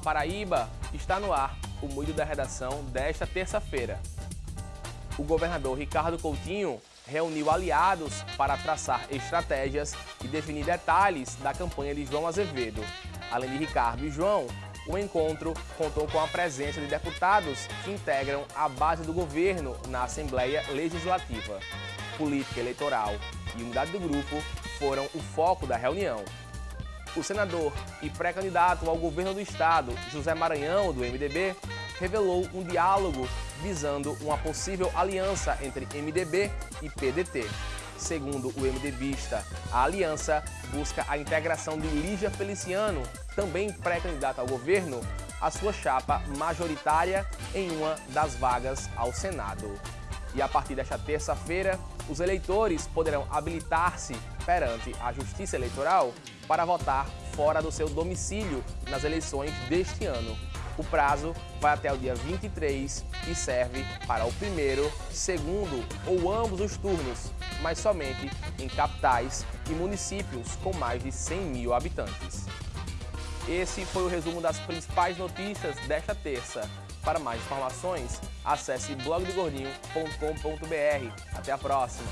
Paraíba, está no ar o Moído da Redação desta terça-feira. O governador Ricardo Coutinho reuniu aliados para traçar estratégias e definir detalhes da campanha de João Azevedo. Além de Ricardo e João, o encontro contou com a presença de deputados que integram a base do governo na Assembleia Legislativa. Política eleitoral e unidade do grupo foram o foco da reunião. O senador e pré-candidato ao governo do estado, José Maranhão, do MDB, revelou um diálogo visando uma possível aliança entre MDB e PDT. Segundo o MDBista, a aliança busca a integração de Lígia Feliciano, também pré-candidata ao governo, a sua chapa majoritária em uma das vagas ao Senado. E a partir desta terça-feira, os eleitores poderão habilitar-se perante a Justiça Eleitoral para votar fora do seu domicílio nas eleições deste ano. O prazo vai até o dia 23 e serve para o primeiro, segundo ou ambos os turnos, mas somente em capitais e municípios com mais de 100 mil habitantes. Esse foi o resumo das principais notícias desta terça. Para mais informações, acesse blogdogordinho.com.br. Até a próxima!